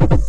you